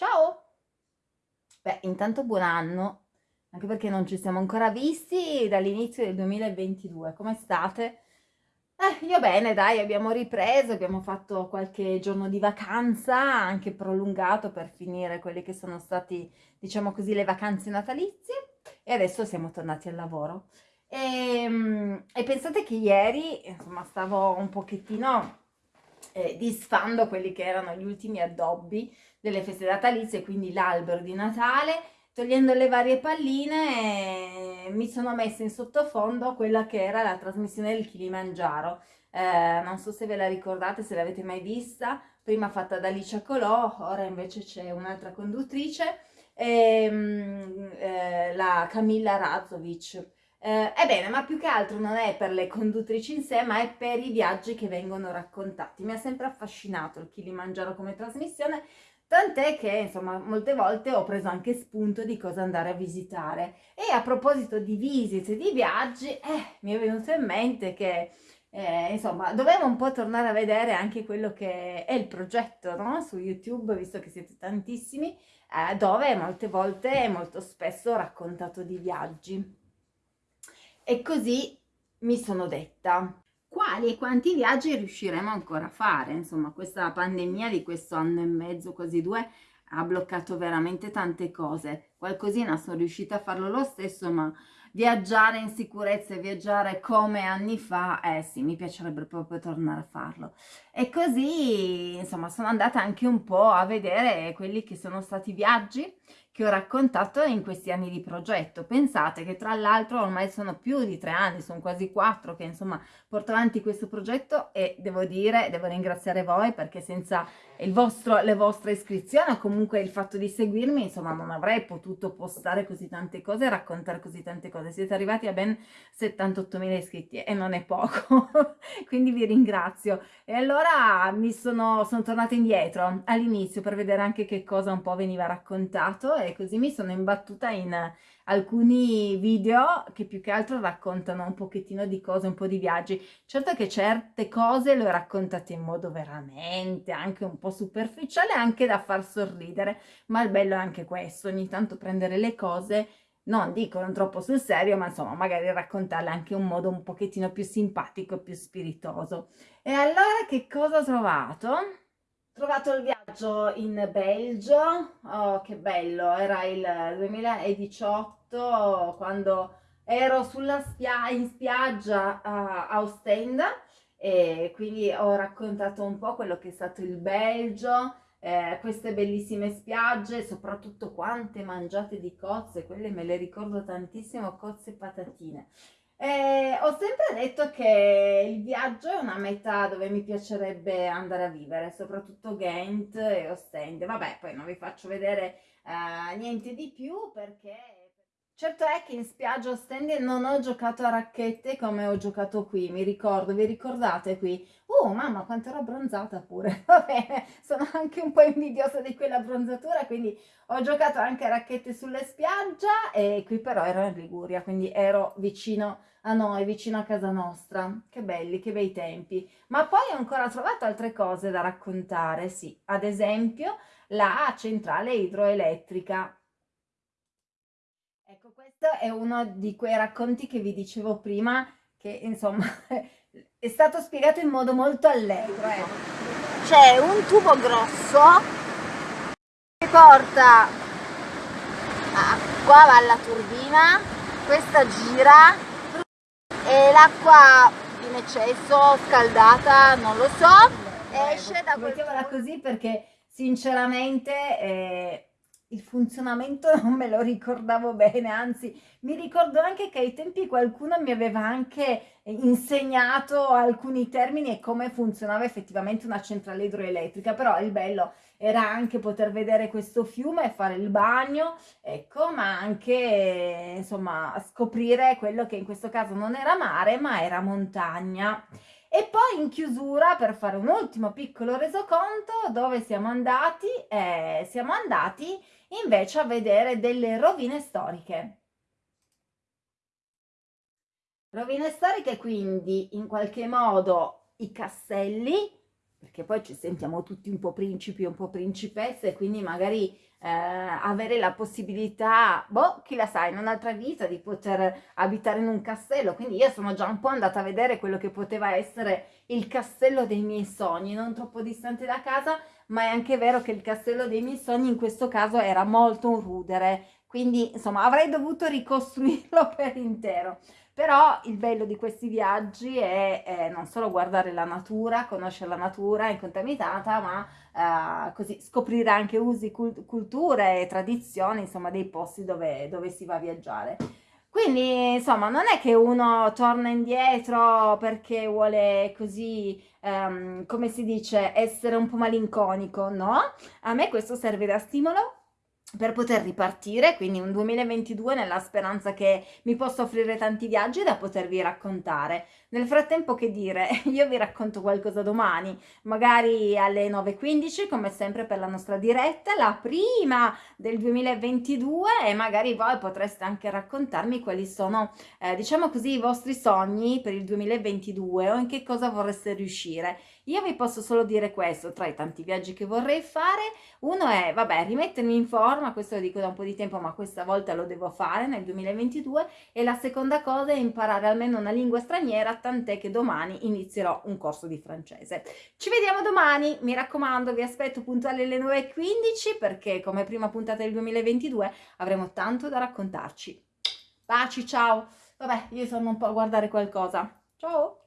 Ciao! Beh, intanto buon anno, anche perché non ci siamo ancora visti dall'inizio del 2022. Come state? Eh, io bene, dai, abbiamo ripreso, abbiamo fatto qualche giorno di vacanza, anche prolungato per finire quelle che sono stati, diciamo così, le vacanze natalizie e adesso siamo tornati al lavoro. E, ehm, e pensate che ieri, insomma, stavo un pochettino eh, disfando quelli che erano gli ultimi addobbi delle feste natalizie, quindi l'albero di Natale, togliendo le varie palline eh, mi sono messa in sottofondo quella che era la trasmissione del Kilimangiaro. Eh, non so se ve la ricordate, se l'avete mai vista, prima fatta da Alicia Colò, ora invece c'è un'altra conduttrice, ehm, eh, la Camilla Razovic. Eh, ebbene, ma più che altro non è per le conduttrici in sé, ma è per i viaggi che vengono raccontati. Mi ha sempre affascinato il Kilimangiaro come trasmissione, tant'è che, insomma, molte volte ho preso anche spunto di cosa andare a visitare. E a proposito di visite, di viaggi, eh, mi è venuto in mente che... Eh, insomma, dovevo un po' tornare a vedere anche quello che è il progetto no? su YouTube, visto che siete tantissimi, eh, dove molte volte e molto spesso ho raccontato di viaggi. E così mi sono detta quali e quanti viaggi riusciremo ancora a fare. Insomma, questa pandemia di questo anno e mezzo, quasi due, ha bloccato veramente tante cose. Qualcosina sono riuscita a farlo lo stesso, ma viaggiare in sicurezza e viaggiare come anni fa, eh sì, mi piacerebbe proprio tornare a farlo. E così, insomma, sono andata anche un po' a vedere quelli che sono stati viaggi che ho raccontato in questi anni di progetto. Pensate che tra l'altro ormai sono più di tre anni, sono quasi quattro che insomma porto avanti questo progetto e devo dire, devo ringraziare voi perché senza vostro, le vostre iscrizioni o comunque il fatto di seguirmi, insomma non avrei potuto postare così tante cose e raccontare così tante cose. Siete arrivati a ben 78.000 iscritti e non è poco, quindi vi ringrazio. E allora mi sono, sono tornata indietro all'inizio per vedere anche che cosa un po' veniva raccontato e così mi sono imbattuta in alcuni video che più che altro raccontano un pochettino di cose, un po' di viaggi. Certo che certe cose le ho raccontate in modo veramente anche un po' superficiale, anche da far sorridere, ma il bello è anche questo, ogni tanto prendere le cose non dico non troppo sul serio, ma insomma magari raccontarle anche in un modo un pochettino più simpatico e più spiritoso. E allora che cosa ho trovato? Trovato il viaggio in Belgio, oh che bello, era il 2018 quando ero spia in spiaggia a Ostenda e quindi ho raccontato un po' quello che è stato il Belgio, eh, queste bellissime spiagge, soprattutto quante mangiate di cozze, quelle me le ricordo tantissimo, cozze e patatine. Eh, ho sempre detto che il viaggio è una meta dove mi piacerebbe andare a vivere, soprattutto Ghent e Ostende. Vabbè, poi non vi faccio vedere eh, niente di più perché... Certo è che in spiaggia Ostende non ho giocato a racchette come ho giocato qui, mi ricordo, vi ricordate qui? Oh mamma quanto ero abbronzata pure, va bene, sono anche un po' invidiosa di quella bronzatura, quindi ho giocato anche a racchette sulle spiaggia e qui però ero in Liguria, quindi ero vicino a noi, vicino a casa nostra. Che belli, che bei tempi. Ma poi ho ancora trovato altre cose da raccontare, sì, ad esempio la centrale idroelettrica Ecco, questo è uno di quei racconti che vi dicevo prima, che insomma è stato spiegato in modo molto allegro. Eh. C'è un tubo grosso che porta, ah, qua va la turbina, questa gira e l'acqua in eccesso, scaldata, non lo so, esce da quel... Mettiamola così perché sinceramente... Eh, il funzionamento non me lo ricordavo bene, anzi mi ricordo anche che ai tempi qualcuno mi aveva anche insegnato alcuni termini e come funzionava effettivamente una centrale idroelettrica, però il bello era anche poter vedere questo fiume e fare il bagno, ecco, ma anche insomma scoprire quello che in questo caso non era mare ma era montagna. E poi in chiusura, per fare un ultimo piccolo resoconto, dove siamo andati? Eh, siamo andati invece a vedere delle rovine storiche. Rovine storiche quindi in qualche modo i castelli perché poi ci sentiamo tutti un po' principi, un po' principesse, quindi magari eh, avere la possibilità, boh, chi la sa, in un'altra vita di poter abitare in un castello. Quindi io sono già un po' andata a vedere quello che poteva essere il castello dei miei sogni, non troppo distante da casa, ma è anche vero che il castello dei miei sogni in questo caso era molto un rudere, quindi insomma avrei dovuto ricostruirlo per intero. Però il bello di questi viaggi è, è non solo guardare la natura, conoscere la natura incontaminata, ma eh, così scoprire anche usi, culture e tradizioni, insomma, dei posti dove, dove si va a viaggiare. Quindi, insomma, non è che uno torna indietro perché vuole così, um, come si dice, essere un po' malinconico, no? A me questo serve da stimolo per poter ripartire, quindi un 2022 nella speranza che mi possa offrire tanti viaggi da potervi raccontare. Nel frattempo che dire, io vi racconto qualcosa domani, magari alle 9.15 come sempre per la nostra diretta, la prima del 2022 e magari voi potreste anche raccontarmi quali sono, eh, diciamo così, i vostri sogni per il 2022 o in che cosa vorreste riuscire. Io vi posso solo dire questo, tra i tanti viaggi che vorrei fare, uno è, vabbè, rimettermi in forma, questo lo dico da un po' di tempo, ma questa volta lo devo fare nel 2022, e la seconda cosa è imparare almeno una lingua straniera, tant'è che domani inizierò un corso di francese. Ci vediamo domani, mi raccomando, vi aspetto puntuali alle 9.15 perché come prima puntata del 2022 avremo tanto da raccontarci. Baci, ciao! Vabbè, io sono un po' a guardare qualcosa. Ciao!